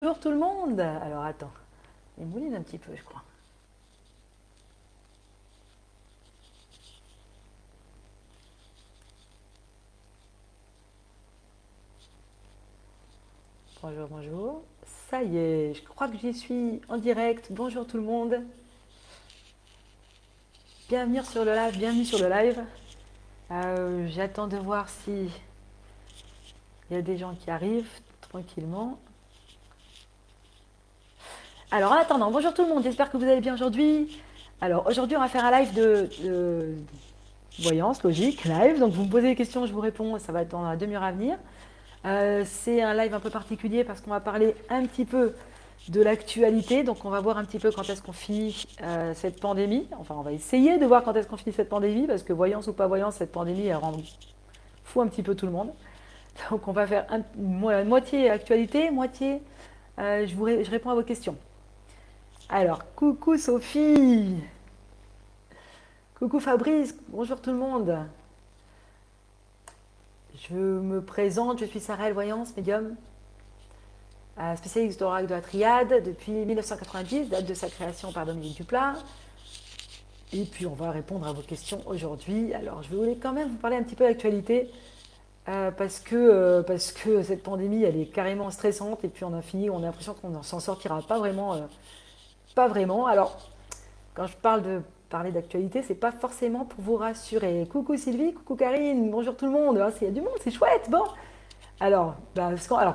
Bonjour tout le monde Alors attends, il mouline un petit peu je crois. Bonjour, bonjour. Ça y est, je crois que j'y suis en direct. Bonjour tout le monde. Bienvenue sur le live, bienvenue sur le live. Euh, j'attends de voir si il y a des gens qui arrivent tranquillement. Alors en attendant, bonjour tout le monde, j'espère que vous allez bien aujourd'hui. Alors aujourd'hui on va faire un live de, voyance, logique, live. Donc vous me posez des questions, je vous réponds, ça va être dans la demi-heure à venir. Euh, c'est un live un peu particulier parce qu'on va parler un petit peu de l'actualité. Donc on va voir un petit peu quand est-ce qu'on finit euh, cette pandémie. Enfin on va essayer de voir quand est-ce qu'on finit cette pandémie parce que voyance ou pas voyance, cette pandémie elle rend fou un petit peu tout le monde. Donc on va faire moitié actualité, moitié euh, je, vous, je réponds à vos questions. Alors, coucou Sophie Coucou Fabrice, bonjour tout le monde Je me présente, je suis Sarah Voyance, médium, euh, spécialiste d'oracle de la triade depuis 1990, date de sa création par Dominique Duplat. Et puis on va répondre à vos questions aujourd'hui. Alors je voulais quand même vous parler un petit peu d'actualité euh, parce, que, euh, parce que cette pandémie elle est carrément stressante et puis on a fini, on a l'impression qu'on ne s'en sortira pas vraiment pas vraiment. Alors, quand je parle de parler d'actualité, c'est pas forcément pour vous rassurer. Coucou Sylvie, coucou Karine, bonjour tout le monde. Ah, il y a du monde, c'est chouette. Bon, alors, bah,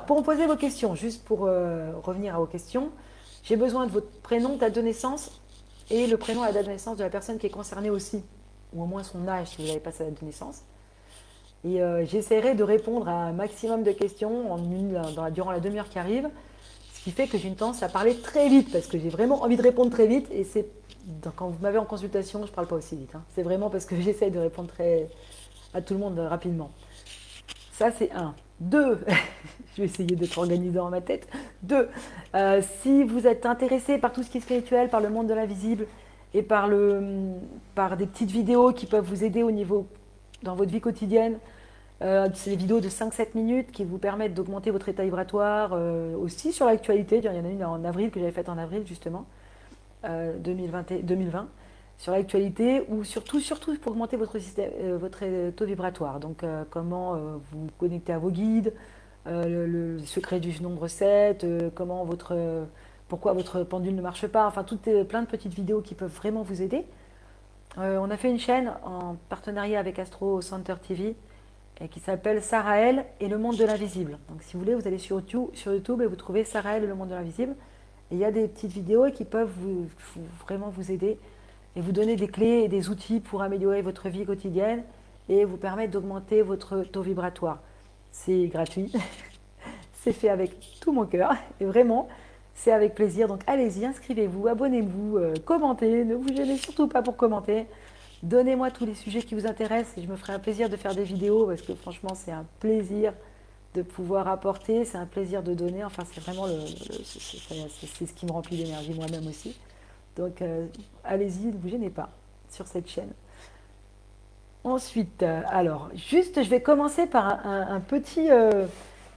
pour me poser vos questions, juste pour euh, revenir à vos questions, j'ai besoin de votre prénom, date de naissance et le prénom et la date de naissance de la personne qui est concernée aussi, ou au moins son âge si vous n'avez pas sa date de naissance. Et euh, j'essaierai de répondre à un maximum de questions en une, durant la demi-heure qui arrive qui fait que j'ai une tendance à parler très vite, parce que j'ai vraiment envie de répondre très vite, et c'est quand vous m'avez en consultation, je ne parle pas aussi vite. Hein. C'est vraiment parce que j'essaie de répondre très, à tout le monde rapidement. Ça, c'est un. Deux, je vais essayer d'être organisé dans ma tête. Deux, euh, si vous êtes intéressé par tout ce qui est spirituel, par le monde de l'invisible, et par, le, par des petites vidéos qui peuvent vous aider au niveau dans votre vie quotidienne, euh, c'est des vidéos de 5-7 minutes qui vous permettent d'augmenter votre état vibratoire euh, aussi sur l'actualité. Il y en a une en avril que j'avais faite en avril justement, 2020, euh, 2020 sur l'actualité ou surtout, surtout pour augmenter votre, système, votre taux vibratoire. Donc comment vous connecter à vos guides, le, secret du nombre 7, comment votre, pourquoi votre pendule ne marche pas, enfin toutes plein de petites vidéos qui peuvent vraiment vous aider. on a fait une chaîne en partenariat avec Astro Center TV qui s'appelle Sarael et le monde de l'invisible. Donc si vous voulez, vous allez sur YouTube, sur YouTube et vous trouvez Sarael et le monde de l'invisible. Il y a des petites vidéos qui peuvent vraiment vous aider et vous donner des clés et des outils pour améliorer votre vie quotidienne et vous permettre d'augmenter votre taux vibratoire. C'est gratuit, c'est fait avec tout mon cœur et vraiment, c'est avec plaisir. Donc allez-y, inscrivez-vous, abonnez-vous, euh, commentez, ne vous gênez surtout pas pour commenter. Donnez-moi tous les sujets qui vous intéressent et je me ferai un plaisir de faire des vidéos parce que franchement, c'est un plaisir de pouvoir apporter, c'est un plaisir de donner. Enfin, c'est vraiment c'est ce qui me remplit d'énergie moi-même aussi. Donc, euh, allez-y, ne vous gênez pas sur cette chaîne. Ensuite, euh, alors, juste, je vais commencer par euh,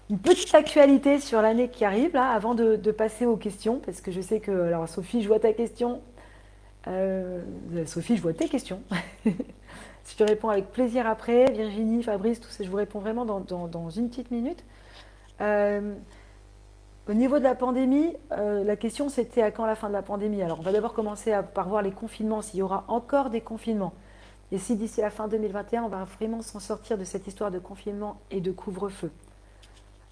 une petite actualité sur l'année qui arrive, là, avant de, de, passer aux questions, parce que je sais que, alors Sophie, je vois ta question, euh, Sophie, je vois tes questions. je te réponds avec plaisir après. Virginie, Fabrice, tout ça, je vous réponds vraiment dans, une petite minute. Euh, au niveau de la pandémie, euh, la question c'était à quand la fin de la pandémie? Alors on va d'abord commencer par voir les confinements, s'il y aura encore des confinements. Et si d'ici la fin 2021, on va vraiment s'en sortir de cette histoire de confinement et de couvre-feu?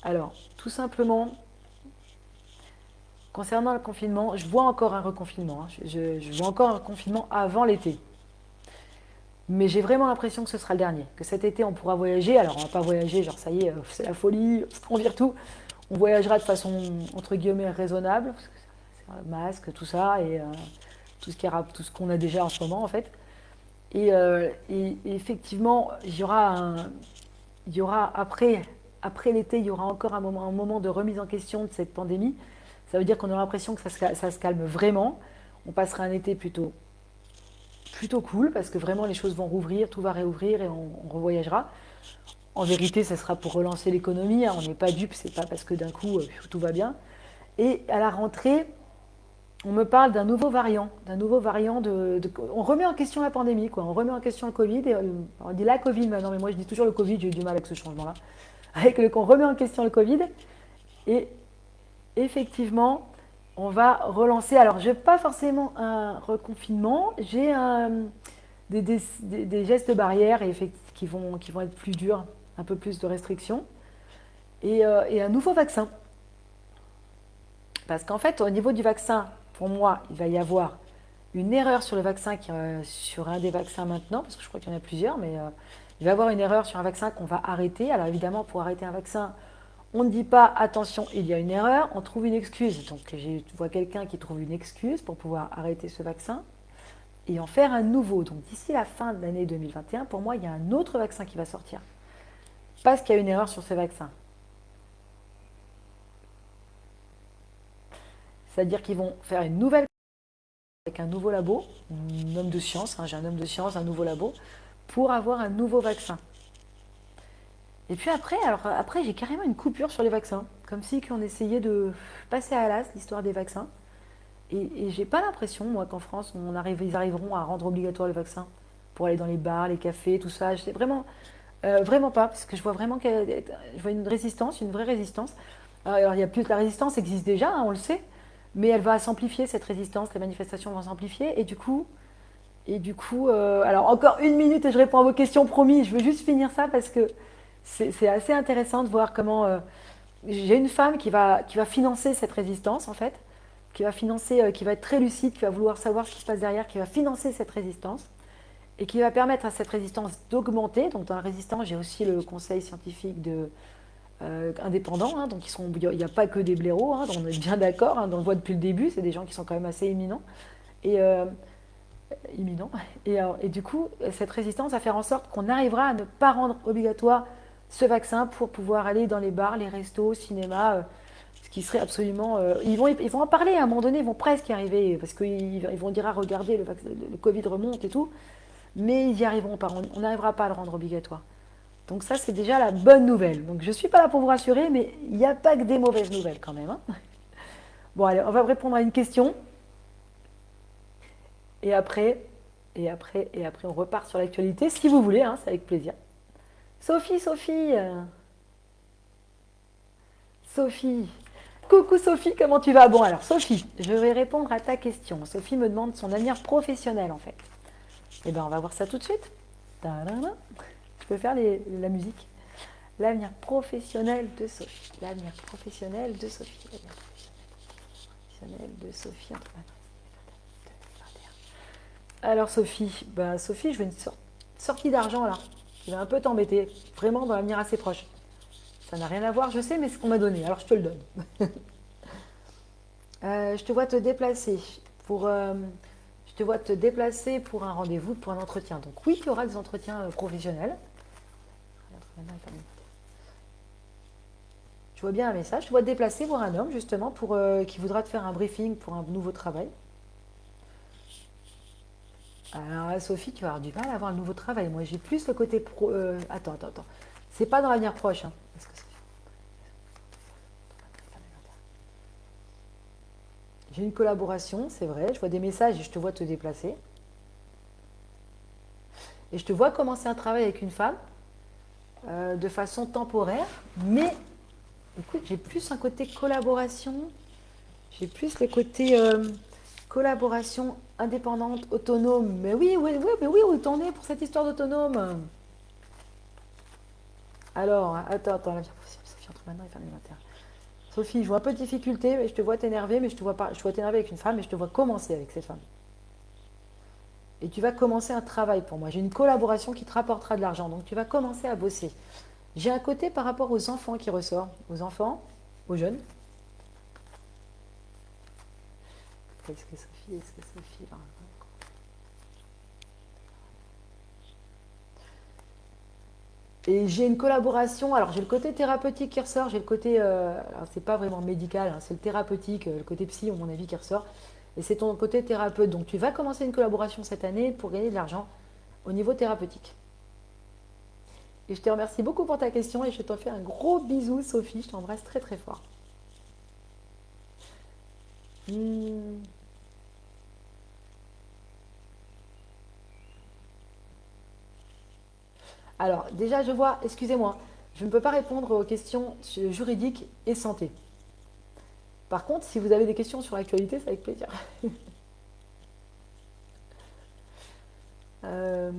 Alors, tout simplement, Concernant le confinement, je vois encore un reconfinement. Hein. Je, vois encore un confinement avant l'été. Mais j'ai vraiment l'impression que ce sera le dernier. Que cet été, on pourra voyager. Alors, on ne va pas voyager, genre ça y est, c'est la folie, on vire tout. On voyagera de façon, entre guillemets, raisonnable. masque, tout ça, et euh, tout ce qu'on a déjà en ce moment, en fait. Et, euh, effectivement, il y aura, y aura après, après l'été, il y aura encore un moment, un moment de remise en question de cette pandémie. Ça veut dire qu'on aura l'impression que ça se, calme vraiment. On passera un été plutôt, plutôt cool parce que vraiment les choses vont rouvrir, tout va réouvrir et on, revoyagera. En vérité, ça sera pour relancer l'économie. Hein. On n'est pas dupe, c'est pas parce que d'un coup euh, tout va bien. Et à la rentrée, on me parle d'un nouveau variant, d'un nouveau variant de, On remet en question la pandémie, quoi. On remet en question le Covid. Et on dit la Covid maintenant, mais moi je dis toujours le Covid, j'ai eu du mal avec ce changement-là. Avec le, on remet en question le Covid. Et effectivement, on va relancer. Alors, je n'ai pas forcément un reconfinement, j'ai des, gestes barrières qui, vont, qui vont être plus durs, un peu plus de restrictions, et, euh, et un nouveau vaccin. Parce qu'en fait, au niveau du vaccin, pour moi, il va y avoir une erreur sur le vaccin, euh, sur un des vaccins maintenant, parce que je crois qu'il y en a plusieurs, mais euh, il va y avoir une erreur sur un vaccin qu'on va arrêter. Alors évidemment, pour arrêter un vaccin, on ne dit pas attention, il y a une erreur, on trouve une excuse. Donc je vois quelqu'un qui trouve une excuse pour pouvoir arrêter ce vaccin et en faire un nouveau. Donc d'ici la fin de l'année 2021, pour moi, il y a un autre vaccin qui va sortir. Parce qu'il y a une erreur sur ce vaccin. C'est-à-dire qu'ils vont faire une nouvelle avec un nouveau labo, un homme de science, hein, j'ai un homme de science, un nouveau labo, pour avoir un nouveau vaccin. Et puis après, alors après j'ai carrément une coupure sur les vaccins, comme si on essayait de passer à l'as l'histoire des vaccins. Et, et j'ai pas l'impression, moi, qu'en France, on ils arriveront à rendre obligatoire le vaccin pour aller dans les bars, les cafés, tout ça. Je sais vraiment, euh, vraiment pas, parce que je vois vraiment qu'il je vois une résistance, une vraie résistance. Alors, il y a plus, la résistance existe déjà, hein, on le sait, mais elle va s'amplifier, cette résistance, les manifestations vont s'amplifier, et du coup, et du coup euh, alors encore une minute et je réponds à vos questions, promis, je veux juste finir ça parce que c'est assez intéressant de voir comment... Euh, j'ai une femme qui va, qui va financer cette résistance, en fait, qui va financer, euh, qui va être très lucide, qui va vouloir savoir ce qui se passe derrière, qui va financer cette résistance, et qui va permettre à cette résistance d'augmenter. Donc dans la résistance, j'ai aussi le conseil scientifique de, euh, indépendants, hein, donc il n'y a pas que des blaireaux, hein, on est bien d'accord, hein, on le voit depuis le début, c'est des gens qui sont quand même assez éminents. Et, euh. Et, et, du coup, cette résistance va faire en sorte qu'on arrivera à ne pas rendre obligatoire ce vaccin pour pouvoir aller dans les bars, les restos, cinéma, ce qui serait absolument... ils, vont, ils vont en parler à un moment donné, ils vont presque y arriver, parce qu'ils ils vont dire, ah, regardez, le, le, Covid remonte et tout, mais ils n'y arriveront pas, on n'arrivera pas à le rendre obligatoire. Donc ça, c'est déjà la bonne nouvelle. Donc je ne suis pas là pour vous rassurer, mais il n'y a pas que des mauvaises nouvelles quand même. Hein. bon, allez, on va répondre à une question. Et après, et après, et après, on repart sur l'actualité, si vous voulez, hein, c'est avec plaisir. Sophie, Sophie Sophie Coucou Sophie, comment tu vas? Bon alors Sophie, je vais répondre à ta question. Sophie me demande son avenir professionnel en fait. Eh bien on va voir ça tout de suite. Je peux faire la musique? L'avenir professionnel de Sophie. L'avenir professionnel de Sophie. L'avenir professionnel de Sophie Alors Sophie, bah Sophie, je veux une sortie d'argent là, qui va un peu t'embêter, vraiment dans l'avenir assez proche. Ça n'a rien à voir, je sais, mais c'est ce qu'on m'a donné, alors je te le donne. Euh, je te vois te déplacer pour, euh, je te vois te déplacer pour un rendez-vous, pour un entretien. Donc oui, tu auras des entretiens euh, professionnels. Tu vois bien un message, tu vois te déplacer voir un homme justement qui voudra te faire un briefing pour un nouveau travail. Alors Sophie, tu vas avoir du mal à avoir le nouveau travail. Moi j'ai plus le côté pro. Euh, attends, attends, attends. C'est pas dans l'avenir proche. Hein, j'ai une collaboration, c'est vrai. Je vois des messages et je te vois te déplacer. Et je te vois commencer un travail avec une femme euh, de façon temporaire, mais écoute, j'ai plus un côté collaboration, j'ai plus le côté euh, collaboration indépendante, autonome. Mais oui, oui, oui, mais oui, où t'en es pour cette histoire d'autonome Alors, attends, attends, Sophie, entre maintenant et fin 2021. Sophie, je vois un peu de difficulté, mais je te vois t'énerver, mais je te vois pas, je vois t'énerver avec une femme, mais je te vois commencer avec cette femme et tu vas commencer un travail pour moi. J'ai une collaboration qui te rapportera de l'argent, donc tu vas commencer à bosser. J'ai un côté par rapport aux enfants qui ressort, aux enfants, aux jeunes. Est-ce que Sophie, est-ce que Et j'ai une collaboration, alors j'ai le côté thérapeutique qui ressort, j'ai le côté, euh, c'est pas vraiment médical, hein, c'est le thérapeutique, euh, le côté psy, à mon avis, qui ressort. Et c'est ton côté thérapeute. Donc tu vas commencer une collaboration cette année pour gagner de l'argent au niveau thérapeutique. Et je te remercie beaucoup pour ta question et je te fais un gros bisou Sophie, je t'embrasse très très fort. Hmm. Alors, déjà, je vois, excusez-moi, je ne peux pas répondre aux questions juridiques et santé. Par contre, si vous avez des questions sur l'actualité, c'est avec plaisir. Euh,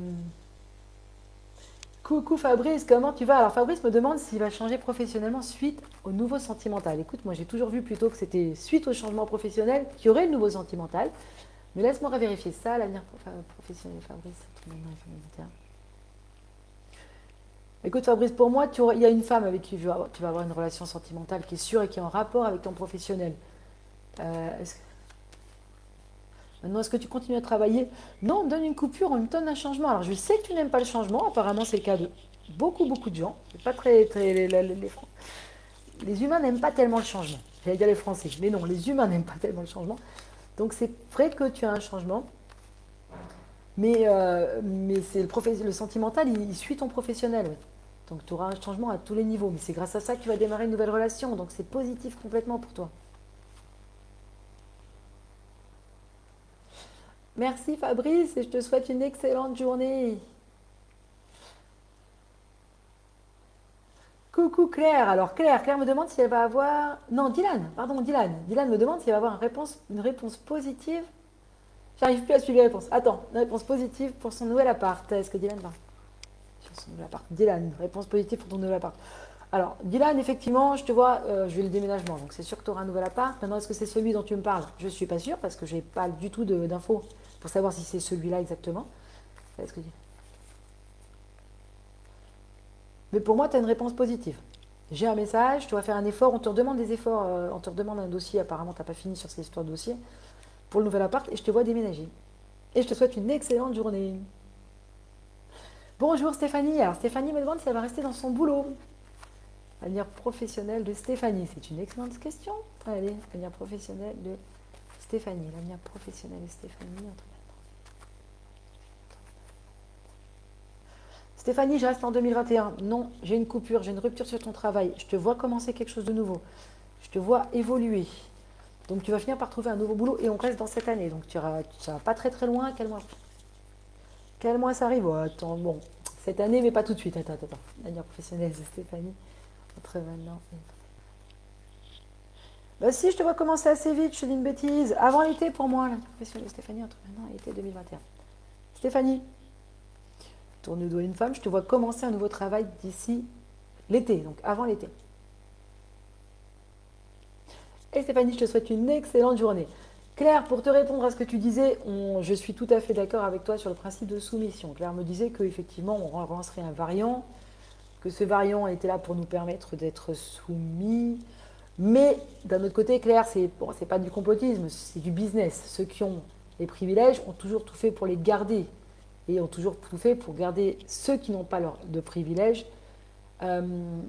coucou Fabrice, comment tu vas? Alors Fabrice me demande s'il va changer professionnellement suite au nouveau sentimental. Écoute, moi j'ai toujours vu plutôt que c'était suite au changement professionnel qu'il y aurait le nouveau sentimental. Mais laisse-moi vérifier ça, l'avenir professionnel Fabrice. Écoute Fabrice, pour moi, il y a une femme avec qui tu vas, avoir une relation sentimentale qui est sûre et qui est en rapport avec ton professionnel. Euh, Maintenant, est-ce que tu continues à travailler? Non, on donne une coupure, on me donne un changement. Alors, je sais que tu n'aimes pas le changement. Apparemment, c'est le cas de beaucoup, beaucoup de gens. Pas les, les humains n'aiment pas tellement le changement. J'allais dire les Français, mais non, les humains n'aiment pas tellement le changement. Donc, c'est vrai que tu as un changement. Mais, euh, mais c'est le, le sentimental, il, suit ton professionnel. Donc tu auras un changement à tous les niveaux. Mais c'est grâce à ça que tu vas démarrer une nouvelle relation. Donc c'est positif complètement pour toi. Merci Fabrice et je te souhaite une excellente journée. Coucou Claire. Alors Claire, Claire me demande si elle va avoir... Non, Dylan, pardon, Dylan. Dylan me demande si elle va avoir une réponse, une réponse positive. J'arrive plus à suivre les réponses. Attends, une réponse positive pour son nouvel appart. Est-ce que Dylan va? Dylan, réponse positive pour ton nouvel appart. Alors, Dylan, effectivement, je te vois, euh, je vais le déménagement, donc c'est sûr que tu auras un nouvel appart. Maintenant, est-ce que c'est celui dont tu me parles? Je ne suis pas sûre parce que je n'ai pas du tout d'infos pour savoir si c'est celui-là exactement. ce que Mais pour moi, tu as une réponse positive. J'ai un message, tu vas faire un effort, on te redemande des efforts, euh, on te redemande un dossier, apparemment tu n'as pas fini sur cette histoire de dossier, pour le nouvel appart, et je te vois déménager. Et je te souhaite une excellente journée. Bonjour Stéphanie. Alors Stéphanie me demande si elle va rester dans son boulot. Avenir professionnel de Stéphanie. C'est une excellente question. Allez, avenir professionnel de Stéphanie, l'avenir professionnel de Stéphanie. Stéphanie, je reste en 2021. Non, j'ai une coupure, j'ai une rupture sur ton travail. Je te vois commencer quelque chose de nouveau. Je te vois évoluer. Donc tu vas finir par trouver un nouveau boulot et on reste dans cette année. Donc tu ne vas pas très très loin. Quel mois Quel mois ça arrive Attends, bon, cette année, mais pas tout de suite. Attends, attends. L'avenir professionnel de Stéphanie, entre maintenant et bah si, je te vois commencer assez vite, je te dis une bêtise. Avant l'été pour moi, la profession de Stéphanie, entre maintenant et l'été 2021. Stéphanie, tourne le doigt une femme, je te vois commencer un nouveau travail d'ici l'été, donc avant l'été. Et Stéphanie, je te souhaite une excellente journée. Claire, pour te répondre à ce que tu disais, je suis tout à fait d'accord avec toi sur le principe de soumission. Claire me disait qu'effectivement, on relancerait un variant, que ce variant était là pour nous permettre d'être soumis, mais d'un autre côté, Claire, c'est bon, pas du complotisme, c'est du business. Ceux qui ont les privilèges ont toujours tout fait pour les garder et ont toujours tout fait pour garder ceux qui n'ont pas de privilèges euh,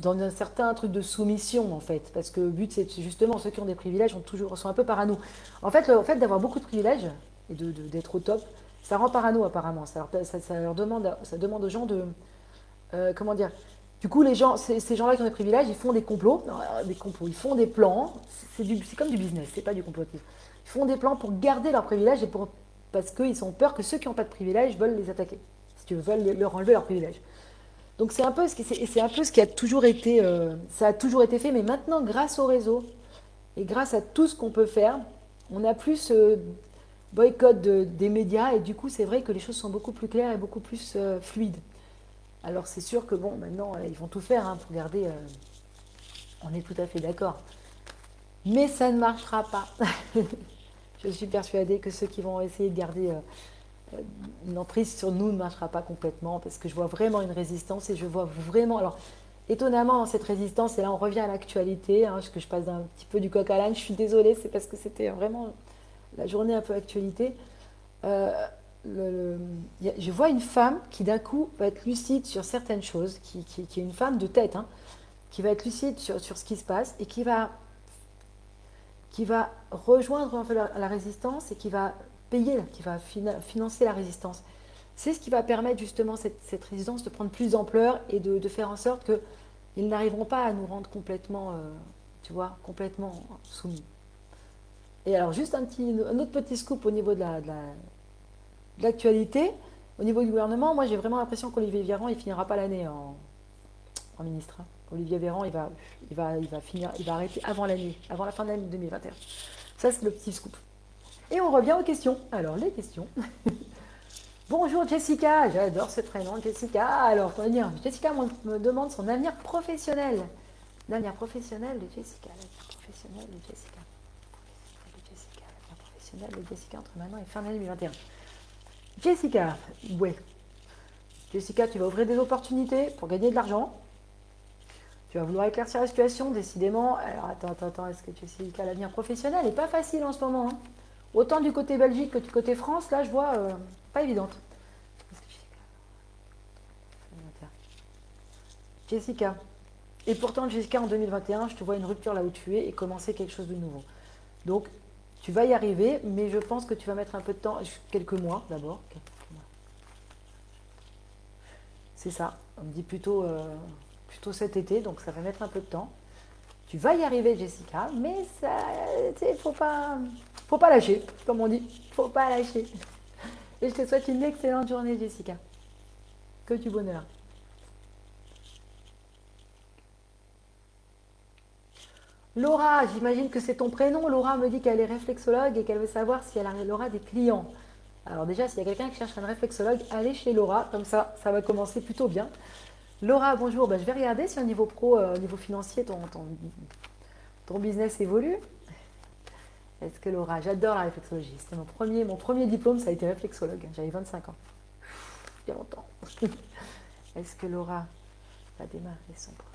dans un certain truc de soumission en fait. Parce que le but, c'est justement ceux qui ont des privilèges ont toujours, sont un peu parano. En fait, le fait d'avoir beaucoup de privilèges et d'être au top, ça rend parano apparemment. Ça, leur, demande, ça demande aux gens de, euh, comment dire, du coup, les gens, ces gens-là qui ont des privilèges, ils font des complots, des complots, ils font des plans. C'est comme du business, c'est pas du complotisme. Ils font des plans pour garder leurs privilèges et pour, parce qu'ils ont peur que ceux qui n'ont pas de privilèges veulent les attaquer. Si tu veux, veulent leur enlever leurs privilèges. Donc c'est un peu ce qui, c'est un peu ce qui a toujours été, euh, ça a toujours été fait, mais maintenant, grâce au réseau et grâce à tout ce qu'on peut faire, on a plus ce boycott des médias et du coup, c'est vrai que les choses sont beaucoup plus claires et beaucoup plus euh, fluides. Alors c'est sûr que bon, maintenant, euh, ils vont tout faire hein, pour garder... On est tout à fait d'accord. Mais ça ne marchera pas. Je suis persuadée que ceux qui vont essayer de garder une emprise sur nous ne marchera pas complètement parce que je vois vraiment une résistance et je vois vraiment... Alors, étonnamment, cette résistance, et là on revient à l'actualité, hein, que je passe un petit peu du coq à l'âne, je suis désolée, c'est parce que c'était vraiment la journée un peu actualité. Je vois une femme qui d'un coup va être lucide sur certaines choses, qui, est une femme de tête, hein, qui va être lucide sur, ce qui se passe et qui va, qui va rejoindre la, résistance et qui va payer, qui va financer la résistance. C'est ce qui va permettre justement cette, cette résistance de prendre plus d'ampleur et de, faire en sorte qu'ils n'arriveront pas à nous rendre complètement, euh, tu vois, complètement soumis. Et alors, juste un, petit, un autre petit scoop au niveau de l'actualité. La, au niveau du gouvernement, moi j'ai vraiment l'impression qu'Olivier Véran, il finira pas l'année en, ministre. Hein. Olivier Véran, il va, il, va, il, va finir, il va arrêter avant l'année, avant la fin de l'année 2021. Ça, c'est le petit scoop. Et on revient aux questions. Alors, les questions. Bonjour Jessica, j'adore ce prénom, Jessica. Alors, on va dire, Jessica me demande son avenir professionnel. L'avenir professionnel de Jessica. L'avenir professionnel de Jessica. L'avenir professionnel de Jessica entre maintenant et fin d'année 2021. Jessica, ouais. Jessica, tu vas ouvrir des opportunités pour gagner de l'argent. Tu vas vouloir éclaircir la situation, décidément. Alors, attends, attends, attends, est-ce que Jessica, l'avenir professionnel n'est pas facile en ce moment hein? Autant du côté Belgique que du côté France, là, je vois, euh, pas évidente. Jessica. Et pourtant, Jessica, en 2021, je te vois une rupture là où tu es et commencer quelque chose de nouveau. Donc, tu vas y arriver, mais je pense que tu vas mettre un peu de temps, quelques mois d'abord. C'est ça, on me dit plutôt, euh, plutôt cet été, donc ça va mettre un peu de temps. Tu vas y arriver, Jessica, mais ne faut pas, faut pas lâcher, comme on dit. faut pas lâcher. Et je te souhaite une excellente journée, Jessica. Que du bonheur. Laura, j'imagine que c'est ton prénom. Laura me dit qu'elle est réflexologue et qu'elle veut savoir si elle aura des clients. Alors déjà, s'il y a quelqu'un qui cherche un réflexologue, allez chez Laura. Comme ça, ça va commencer plutôt bien. Laura, bonjour. Ben, je vais regarder si au niveau pro, euh, au niveau financier, ton, ton, business évolue. Est-ce que Laura, j'adore la réflexologie. C'était mon premier, mon premier diplôme, ça a été réflexologue. J'avais 25 ans. Il y a longtemps. Est-ce que Laura va démarrer son projet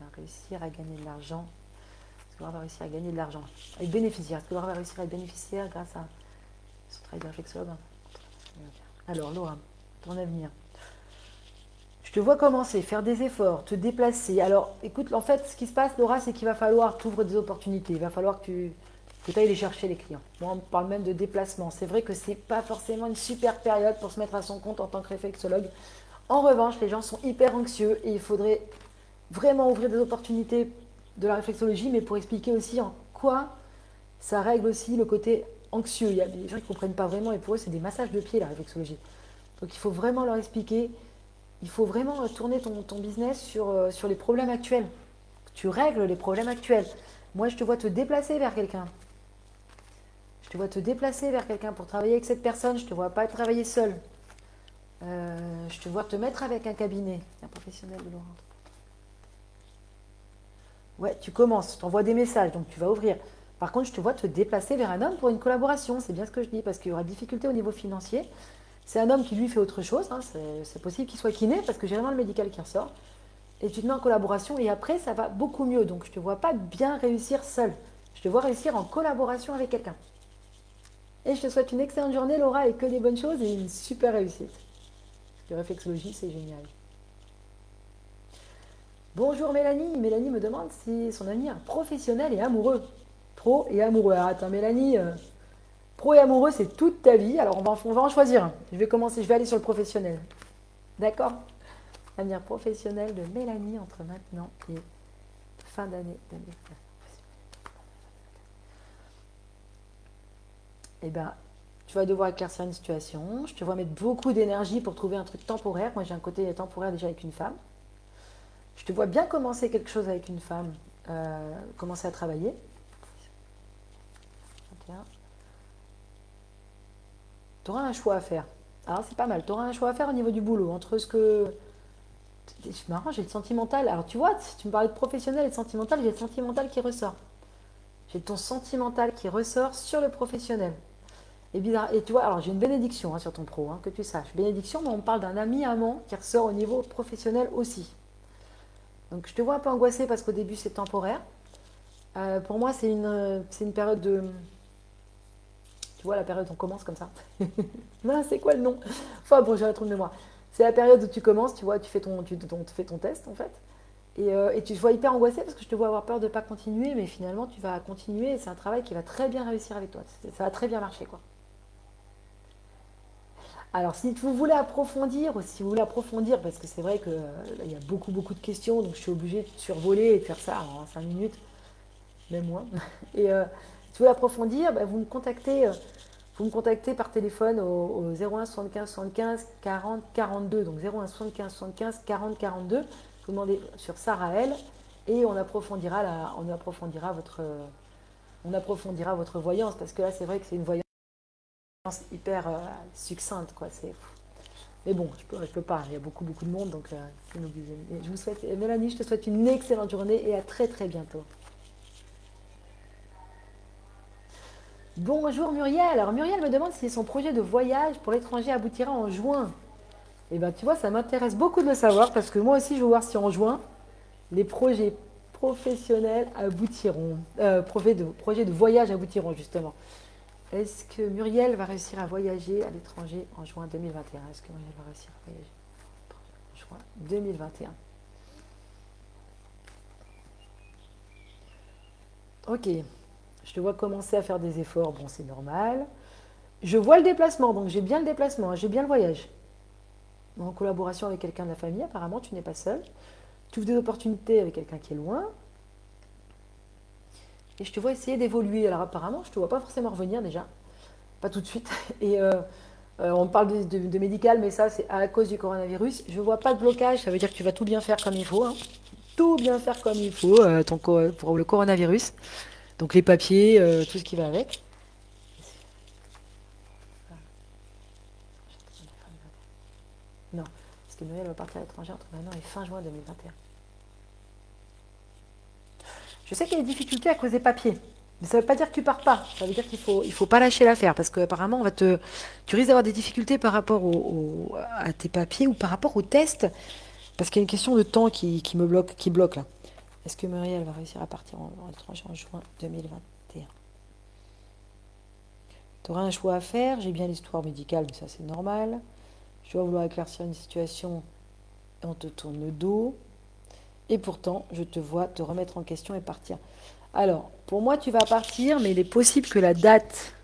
va réussir à gagner de l'argent? Est-ce qu'on va réussir à gagner de l'argent? Être bénéficiaire. Est-ce qu'on va réussir à être bénéficiaire grâce à son travail de réflexologue? Alors, Laura, ton avenir. Je te vois commencer, faire des efforts, te déplacer. Alors, écoute, en fait, ce qui se passe, Laura, c'est qu'il va falloir t'ouvrir des opportunités. Il va falloir que tu que ailles les chercher, les clients. Moi, on parle même de déplacement. C'est vrai que ce n'est pas forcément une super période pour se mettre à son compte en tant que réflexologue. En revanche, les gens sont hyper anxieux et il faudrait vraiment ouvrir des opportunités de la réflexologie, mais pour expliquer aussi en quoi ça règle aussi le côté anxieux. Il y a des gens qui ne comprennent pas vraiment et pour eux, c'est des massages de pied, la réflexologie. Donc il faut vraiment leur expliquer, il faut vraiment tourner ton, business sur, euh, sur les problèmes actuels. Tu règles les problèmes actuels. Moi, je te vois te déplacer vers quelqu'un. Je te vois te déplacer vers quelqu'un pour travailler avec cette personne. Je ne te vois pas travailler seul. Euh, je te vois te mettre avec un cabinet, un professionnel de l'orange. Ouais, tu commences, tu envoies des messages, donc tu vas ouvrir. Par contre, je te vois te déplacer vers un homme pour une collaboration. C'est bien ce que je dis, parce qu'il y aura difficulté au niveau financier. C'est un homme qui lui fait autre chose. Hein. C'est possible qu'il soit kiné, parce que j'ai vraiment le médical qui ressort. Et tu te mets en collaboration, et après, ça va beaucoup mieux. Donc, je ne te vois pas bien réussir seul. Je te vois réussir en collaboration avec quelqu'un. Et je te souhaite une excellente journée, Laura, et que des bonnes choses et une super réussite. La réflexologie, c'est génial. Bonjour Mélanie. Mélanie me demande si son avenir professionnel et amoureux. Pro et amoureux. Ah, attends, Mélanie, euh, pro et amoureux, c'est toute ta vie. Alors, on va, en choisir. Je vais commencer, je vais aller sur le professionnel. D'accord? Avenir professionnel de Mélanie entre maintenant et fin d'année Eh bien, tu vas devoir éclaircir une situation. Je te vois mettre beaucoup d'énergie pour trouver un truc temporaire. Moi, j'ai un côté temporaire déjà avec une femme. Je te vois bien commencer quelque chose avec une femme, euh, commencer à travailler. Tu auras un choix à faire. Alors c'est pas mal, tu auras un choix à faire au niveau du boulot, entre ce que... C'est marrant, j'ai le sentimental. Alors tu vois, tu me parlais de professionnel et de sentimental, j'ai le sentimental qui ressort. J'ai ton sentimental qui ressort sur le professionnel. Et, bizarre. et tu vois, alors j'ai une bénédiction hein, sur ton pro, hein, que tu saches. Bénédiction, mais on parle d'un ami amant qui ressort au niveau professionnel aussi. Donc je te vois un peu angoissée parce qu'au début c'est temporaire. Euh, pour moi c'est une, une période de... Vois la période où on commence comme ça Non, c'est quoi le nom? Bon, j'ai un de mémoire. C'est la période où tu commences, tu vois, tu fais ton, tu, fais ton test en fait. Et, euh, et, tu te vois hyper angoissée parce que je te vois avoir peur de ne pas continuer, mais finalement tu vas continuer c'est un travail qui va très bien réussir avec toi. Ça va très bien marcher quoi. Alors, si vous voulez approfondir, si vous voulez approfondir, parce que c'est vrai qu'il euh, y a beaucoup, beaucoup de questions, donc je suis obligée de survoler et de faire ça en 5 minutes. même moins. Et euh, si vous voulez approfondir, bah, vous me contactez. Euh, vous me contactez par téléphone au, 01 75 75 40 42. Donc 01 75 75 40 42. Vous demandez sur Sarael et on approfondira, on approfondira votre, on approfondira votre voyance parce que là c'est vrai que c'est une voyance hyper euh, succincte quoi. Mais bon, je peux, peux pas. Il y a beaucoup beaucoup de monde donc euh, Je vous souhaite, Mélanie, je te souhaite une excellente journée et à très très bientôt. Bonjour Muriel. Alors Muriel me demande si son projet de voyage pour l'étranger aboutira en juin. Eh bien tu vois, ça m'intéresse beaucoup de le savoir parce que moi aussi je veux voir si en juin, les projets professionnels aboutiront. Euh, projets, de, projets de voyage aboutiront justement. Est-ce que Muriel va réussir à voyager à l'étranger en juin 2021 Est-ce que Muriel va réussir à voyager en juin 2021 Ok. Je te vois commencer à faire des efforts, bon c'est normal. Je vois le déplacement, donc j'ai bien le déplacement, hein, j'ai bien le voyage. En collaboration avec quelqu'un de la famille, apparemment tu n'es pas seul. Tu ouvres des opportunités avec quelqu'un qui est loin. Et je te vois essayer d'évoluer. Alors apparemment, je ne te vois pas forcément revenir déjà. Pas tout de suite. Et euh, euh, on parle de, médical, mais ça c'est à cause du coronavirus. Je ne vois pas de blocage, ça veut dire que tu vas tout bien faire comme il faut. Hein. Tout bien faire comme il faut euh, pour le coronavirus. Donc les papiers, euh, tout ce qui va avec. Non, parce que Noël va partir à l'étranger entre maintenant et fin juin 2021. Je sais qu'il y a des difficultés à cause des papiers. Mais ça ne veut pas dire que tu pars pas. Ça veut dire qu'il ne faut, pas lâcher l'affaire. Parce qu'apparemment, tu risques d'avoir des difficultés par rapport à tes papiers ou par rapport au test. Parce qu'il y a une question de temps qui me bloque, qui bloque là. Est-ce que Muriel va réussir à partir en, étranger juin 2021 Tu auras un? Choix à faire. J'ai bien l'histoire médicale, mais ça c'est normal. Je dois vouloir éclaircir une situation et on te tourne le dos. Et pourtant, je te vois te remettre en question et partir. Alors, pour moi, tu vas partir, mais il est possible que la date...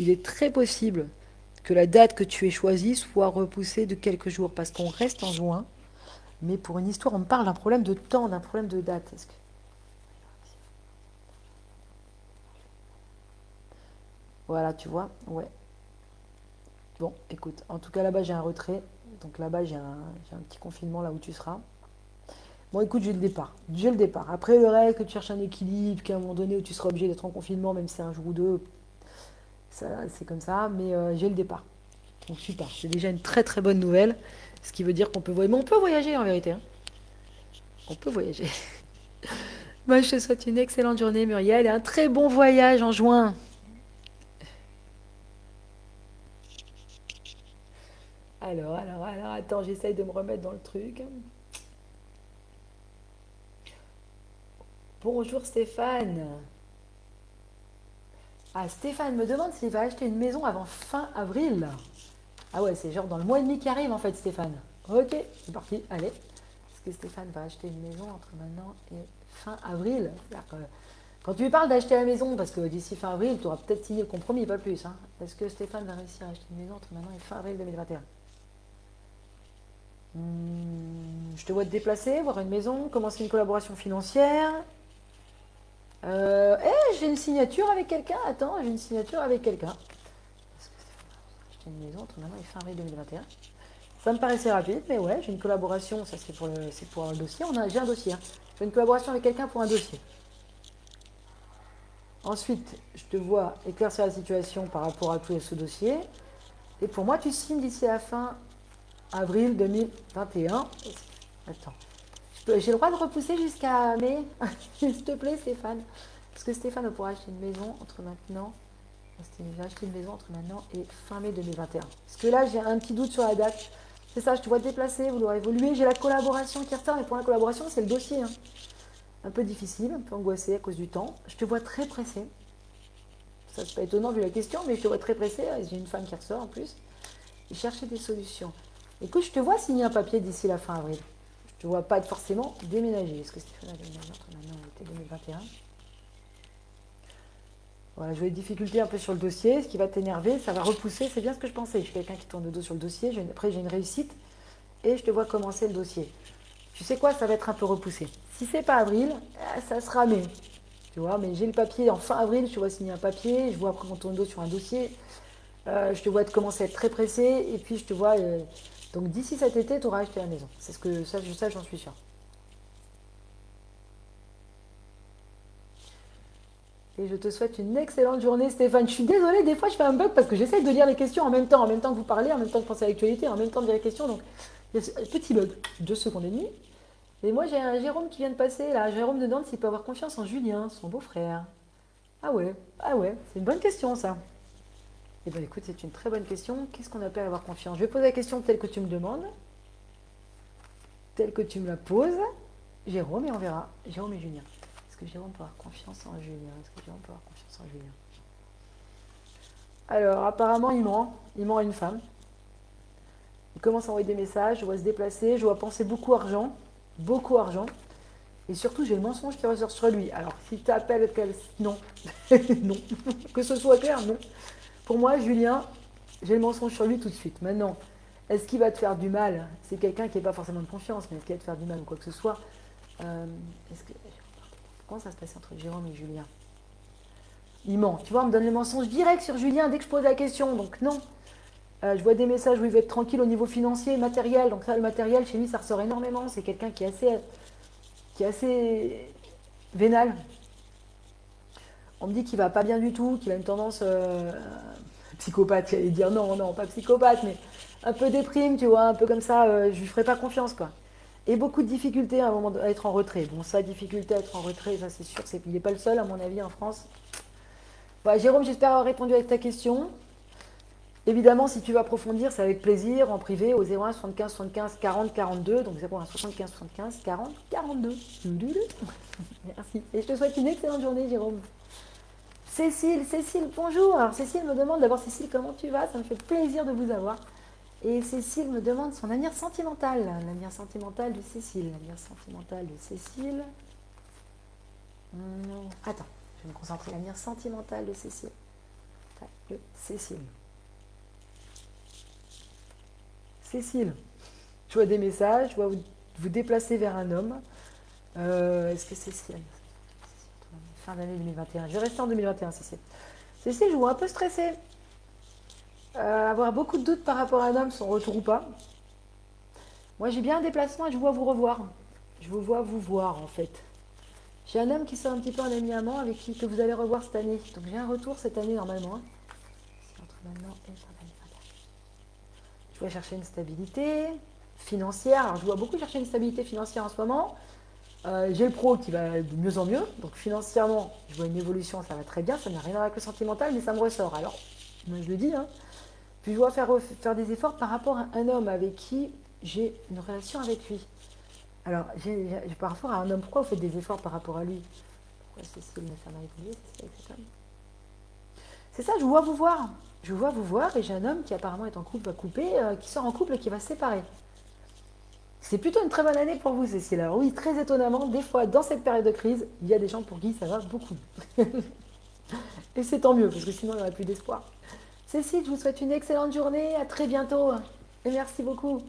Il est très possible que la date que tu aies choisie soit repoussée de quelques jours, parce qu'on reste en juin, mais pour une histoire, on parle d'un problème de temps, d'un problème de date. Que... Voilà, tu vois, ouais. Bon, écoute, en tout cas, là-bas, j'ai un retrait. Donc là-bas, j'ai un, petit confinement là où tu seras. Bon, écoute, j'ai le départ. J'ai le départ. Après, le reste, que tu cherches un équilibre, qu'à un moment donné où tu seras obligé d'être en confinement, même si c'est un jour ou deux, c'est comme ça, mais euh, j'ai le départ. Donc super, c'est déjà une très très bonne nouvelle, ce qui veut dire qu'on peut voyager. Mais on peut voyager en vérité. Hein. On peut voyager. Moi, je te souhaite une excellente journée, Muriel, et un très bon voyage en juin. Alors, alors, alors, attends, j'essaye de me remettre dans le truc. Bonjour Stéphane. Ah, Stéphane me demande s'il va acheter une maison avant fin avril. Ah ouais, c'est genre dans le mois et demi qui arrive en fait, Stéphane. Ok, c'est parti, allez. Est-ce que Stéphane va acheter une maison entre maintenant et fin avril? Quand tu lui parles d'acheter la maison, parce que d'ici fin avril, tu auras peut-être signé le compromis, pas plus. Hein. Est-ce que Stéphane va réussir à acheter une maison entre maintenant et fin avril 2021 hmm, Je te vois te déplacer, voir une maison, commencer une collaboration financière, euh, eh, j'ai une signature avec quelqu'un. Attends, j'ai une signature avec quelqu'un. J'ai une maison entre maintenant et fin avril 2021. Ça me paraissait rapide, mais ouais, j'ai une collaboration. Ça, c'est pour, le, un dossier. J'ai un dossier. Hein. J'ai une collaboration avec quelqu'un pour un dossier. Ensuite, je te vois éclaircir la situation par rapport à tout ce dossier. Et pour moi, tu signes d'ici à fin avril 2021. Attends. J'ai le droit de repousser jusqu'à mai? S'il te plaît, Stéphane. Parce que Stéphane pourra acheter une maison entre maintenant. Va acheter une maison entre maintenant et fin mai 2021. Parce que là, j'ai un petit doute sur la date. C'est ça, je te vois te déplacer, vouloir évoluer. J'ai la collaboration qui ressort, mais pour la collaboration, c'est le dossier. Hein. Un peu difficile, un peu angoissé à cause du temps. Je te vois très pressé. Ça, c'est pas étonnant vu la question, mais je te vois très pressé. J'ai une femme qui ressort en plus. Et chercher des solutions. Écoute, je te vois signer un papier d'ici la fin avril. Je ne vois pas être forcément déménager. Est-ce que Stéphane a déménagé entre maintenant et 2021 Voilà, je des difficultés un peu sur le dossier, ce qui va t'énerver, ça va repousser, c'est bien ce que je pensais. Je suis quelqu'un qui tourne le dos sur le dossier, après j'ai une réussite, et je te vois commencer le dossier. tu sais quoi, ça va être un peu repoussé. Si c'est pas avril, euh, ça sera mai. Tu vois, mais j'ai le papier en fin avril, je te vois signer un papier, je vois après ton dos sur un dossier, euh, je te vois commencer à être très pressé, et puis je te vois. Euh, donc d'ici cet été, tu auras acheté la maison. C'est ce que ça, je sais, j'en suis sûr. Et je te souhaite une excellente journée, Stéphane. Je suis désolée, des fois je fais un bug parce que j'essaie de lire les questions en même temps, en même temps que vous parlez, en même temps que penser à l'actualité, en même temps de lire les questions. Donc, petit bug, deux secondes et demie. Et moi, j'ai un Jérôme qui vient de passer, là. Jérôme de Nantes, s'il peut avoir confiance en Julien, son beau-frère. Ah ouais, ah ouais, c'est une bonne question, ça. Eh bien, écoute, c'est une très bonne question. Qu'est-ce qu'on appelle avoir confiance? Je vais poser la question telle que tu me demandes, telle que tu me la poses. Jérôme, et on verra. Jérôme et Julien. Que Jérôme peut avoir confiance en Julien Est-ce que Jérôme peut avoir confiance en Julien? Alors, apparemment, il ment. Il ment à une femme. Il commence à envoyer des messages, je vois se déplacer, je vois penser beaucoup argent beaucoup d'argent. Et surtout, j'ai le mensonge qui ressort sur lui. Alors, si tu appelles, non. non. que ce soit clair, non. Pour moi, Julien, j'ai le mensonge sur lui tout de suite. Maintenant, est-ce qu'il va te faire du mal? C'est quelqu'un qui n'est pas forcément de confiance, mais est-ce qu'il va te faire du mal ou quoi que ce soit euh. Comment ça se passe entre Jérôme et Julien? Il ment. Tu vois, on me donne le mensonge direct sur Julien dès que je pose la question. Donc, non. Euh, je vois des messages où il veut être tranquille au niveau financier, matériel. Donc ça, le matériel, chez lui, ça ressort énormément. C'est quelqu'un qui est assez, qui est assez vénal. On me dit qu'il va pas bien du tout, qu'il a une tendance euh, psychopathe. J'allais dire non, non, pas psychopathe, mais un peu déprime, tu vois, un peu comme ça. Euh, je lui ferai pas confiance, quoi. Et beaucoup de difficultés à un moment être en retrait. Bon, ça, difficulté à être en retrait, ça c'est sûr, qu'il n'est pas le seul, à mon avis, en France. Bah, Jérôme, j'espère avoir répondu à ta question. Évidemment, si tu veux approfondir, c'est avec plaisir en privé au 01 75 75 40 42. Donc 01 75 75 40 42. Merci. Et je te souhaite une excellente journée, Jérôme. Cécile, Cécile, bonjour. Alors Cécile me demande d'abord, Cécile, comment tu vas? Ça me fait plaisir de vous avoir. Et Cécile me demande son avenir sentimental. L'avenir sentimental de Cécile. L'avenir sentimental de Cécile. Attends, je vais me concentrer. L'avenir sentimental de Cécile. Cécile. Cécile, je vois des messages, je vois vous, vous déplacer vers un homme. Euh, est-ce que Cécile Fin d'année 2021. Je vais rester en 2021, Cécile. Cécile, je vois un peu stressée. Euh, avoir beaucoup de doutes par rapport à un homme, son retour ou pas. Moi, j'ai bien un déplacement et je vois vous revoir. Je vous vois vous voir, en fait. J'ai un homme qui sort un petit peu en ami amant avec qui que vous allez revoir cette année. Donc, j'ai un retour cette année, normalement. Hein. Je vais chercher une stabilité financière. Alors, je vois beaucoup chercher une stabilité financière en ce moment. Euh, j'ai le pro qui va de mieux en mieux. Donc, financièrement, je vois une évolution, ça va très bien. Ça n'a rien à voir avec le sentimental, mais ça me ressort. Alors, moi, je le dis. Hein. Puis, je dois faire, faire des efforts par rapport à un homme avec qui j'ai une relation avec lui. Alors, j'ai, par rapport à un homme, pourquoi vous faites des efforts par rapport à lui? Pourquoi Cécile, m'a évolué, C'est ça, je vois vous voir je vois vous voir et j'ai un homme qui apparemment est en couple, va couper, euh, qui sort en couple et qui va se séparer. C'est plutôt une très bonne année pour vous, Cécile. Alors oui, très étonnamment, des fois, dans cette période de crise, il y a des gens pour qui ça va beaucoup. et c'est tant mieux, parce que sinon, il n'y aurait plus d'espoir. Cécile, je vous souhaite une excellente journée. À très bientôt. Et merci beaucoup.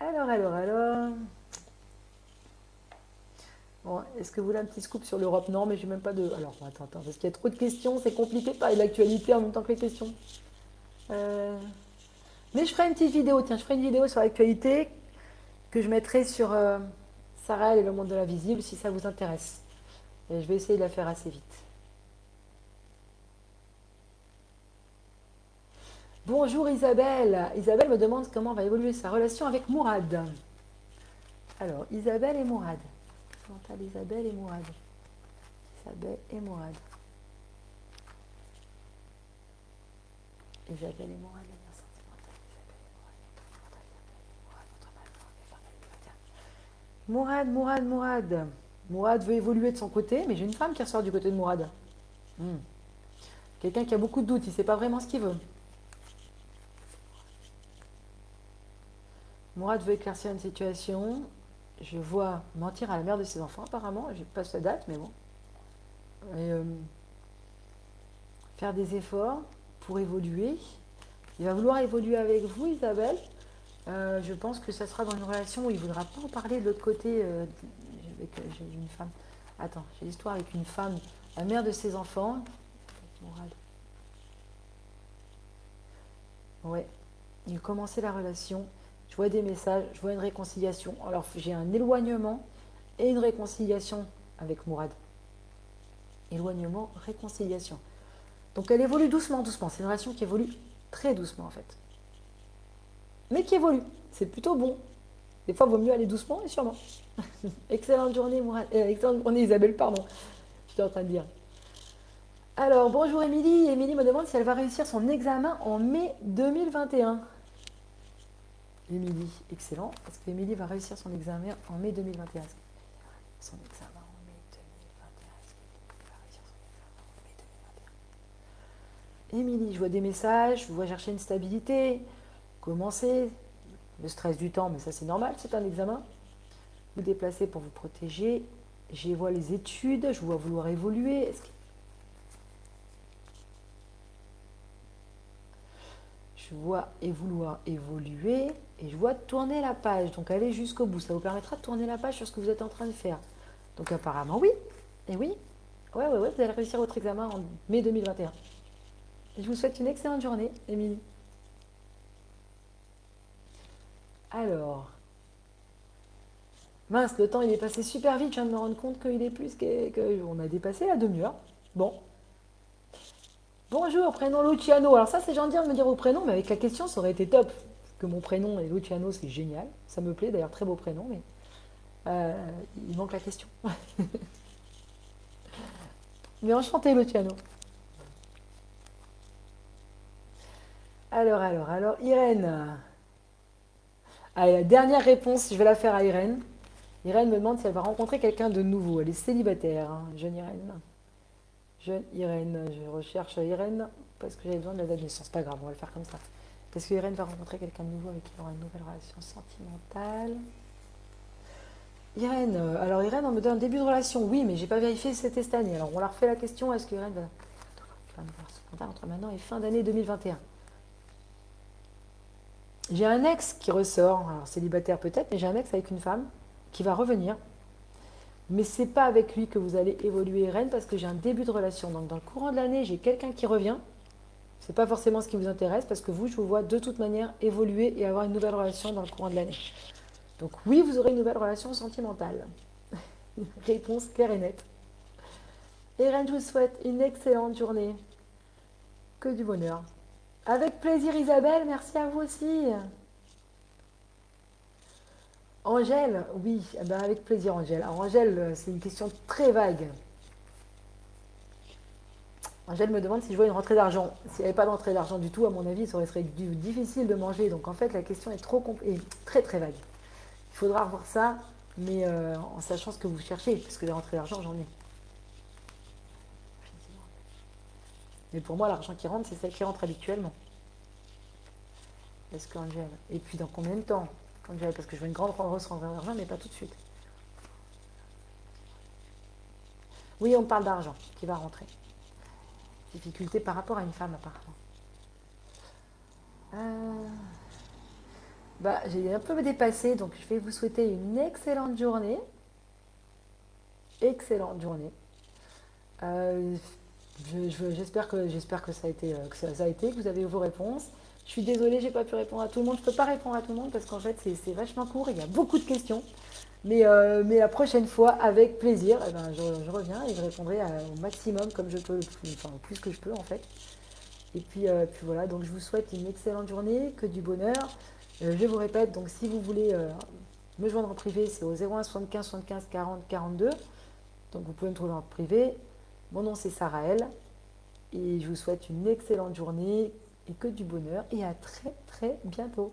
Alors, alors, alors. Bon, Est-ce que vous voulez un petit scoop sur l'Europe? Non, mais j'ai même pas de. Alors, attends, attends, parce qu'il y a trop de questions, c'est compliqué de parler de l'actualité en même temps que les questions. Euh, mais je ferai une petite vidéo, tiens, je ferai une vidéo sur l'actualité que je mettrai sur euh, Sarah et le monde de la visible si ça vous intéresse. Et je vais essayer de la faire assez vite. Bonjour Isabelle. Isabelle me demande comment va évoluer sa relation avec Mourad. Alors, Isabelle et Mourad. Isabelle et Mourad. Isabelle et Mourad. Isabelle et Mourad, Mourad, Mourad, Mourad. Mourad veut évoluer de son côté, mais j'ai une femme qui ressort du côté de Mourad. Hmm. Quelqu'un qui a beaucoup de doutes, il ne sait pas vraiment ce qu'il veut. Mourad veut éclaircir une situation je vois mentir à la mère de ses enfants, apparemment. Je pas sa date, mais bon. Euh, faire des efforts pour évoluer. Il va vouloir évoluer avec vous, Isabelle. Euh, je pense que ça sera dans une relation où il ne voudra pas en parler de l'autre côté. Euh, avec, une femme. Attends, j'ai l'histoire avec une femme, la mère de ses enfants. Ouais. Il commençait la relation. Je vois des messages, je vois une réconciliation. Alors j'ai un éloignement et une réconciliation avec Mourad. Éloignement, réconciliation. Donc elle évolue doucement, doucement. C'est une relation qui évolue très doucement en fait. Mais qui évolue. C'est plutôt bon. Des fois, il vaut mieux aller doucement et sûrement. excellente journée, Mourad. Euh, excellente journée, Isabelle, pardon. J'étais en train de dire. Alors, bonjour Émilie. Émilie me demande si elle va réussir son examen en mai 2021. Émilie, excellent. Est-ce que Émilie va réussir son examen en mai 2021 Son examen en mai 2021. Émilie, je vois des messages, je vois chercher une stabilité, commencer, le stress du temps, mais ça c'est normal, c'est un examen. Vous déplacez pour vous protéger. Je vois les études, je vois vouloir évoluer. Je vois et vouloir évoluer et je vois tourner la page, donc aller jusqu'au bout. Ça vous permettra de tourner la page sur ce que vous êtes en train de faire. Donc apparemment oui, et oui, ouais, ouais, ouais, vous allez réussir votre examen en mai 2021. je vous souhaite une excellente journée, Émilie. Alors, mince, le temps il est passé super vite, je viens de me rendre compte qu'il est plus qu'on a dépassé la demi-heure. Bon. Bonjour, prénom Luciano. Alors ça c'est gentil de me dire vos prénoms, mais avec la question ça aurait été top que mon prénom est Luciano, c'est génial. Ça me plaît, d'ailleurs, très beau prénom, mais euh, il manque la question. mais enchanté, Luciano. Alors, alors, alors, Irène. Dernière réponse, je vais la faire à Irène. Irène me demande si elle va rencontrer quelqu'un de nouveau. Elle est célibataire, hein, jeune Irène. Jeune Irène, je recherche Irène parce que j'avais besoin de la date de naissance. Pas grave, on va le faire comme ça. Est-ce que Irène va rencontrer quelqu'un de nouveau avec qui il aura une nouvelle relation sentimentale Irène, euh, alors Irène, on me donne un début de relation. Oui, mais j'ai pas vérifié si c'était cette année. Alors on leur refait la question, est-ce que Irène va... entre maintenant et fin d'année 2021 J'ai un ex qui ressort, alors célibataire peut-être, mais j'ai un ex avec une femme qui va revenir. Mais c'est pas avec lui que vous allez évoluer Irène parce que j'ai un début de relation. Donc dans le courant de l'année, j'ai quelqu'un qui revient ce n'est pas forcément ce qui vous intéresse parce que vous, je vous vois de toute manière évoluer et avoir une nouvelle relation dans le courant de l'année. Donc oui, vous aurez une nouvelle relation sentimentale. Réponse claire et nette. Irène, je vous souhaite une excellente journée. Que du bonheur. Avec plaisir Isabelle, merci à vous aussi. Angèle, oui, eh ben, avec plaisir Angèle. Alors Angèle, c'est une question très vague. Angèle me demande si je vois une rentrée d'argent. S'il n'y avait pas d'entrée d'argent du tout, à mon avis, ça été difficile de manger. Donc en fait, la question est trop et très très vague. Il faudra revoir ça, mais euh, en sachant ce que vous cherchez, parce que les rentrées d'argent, j'en ai. Mais pour moi, l'argent qui rentre, c'est celle qui rentre habituellement. Est-ce qu'Angèle Et puis dans combien de temps? Parce que je veux une grande rentrée d'argent, mais pas tout de suite. Oui, on parle d'argent qui va rentrer difficulté par rapport à une femme apparemment. Euh, bah, j'ai un peu dépassé, donc je vais vous souhaiter une excellente journée. Excellente journée. Euh, j'espère que, que, ça a été, euh, que ça, a été, que vous avez vos réponses. Je suis désolée, j'ai pas pu répondre à tout le monde. Je peux pas répondre à tout le monde parce qu'en fait, c'est vachement court. Il y a beaucoup de questions. Mais, euh, mais la prochaine fois, avec plaisir, eh ben, je, reviens et je répondrai au maximum comme je peux, enfin au plus que je peux en fait. Et puis, euh, puis voilà, donc je vous souhaite une excellente journée, que du bonheur. Euh, je vous répète, donc si vous voulez me joindre en privé, c'est au 01 75 75 40 42. Donc vous pouvez me trouver en privé. Mon nom c'est Sarah L. Et je vous souhaite une excellente journée et que du bonheur. Et à très très bientôt.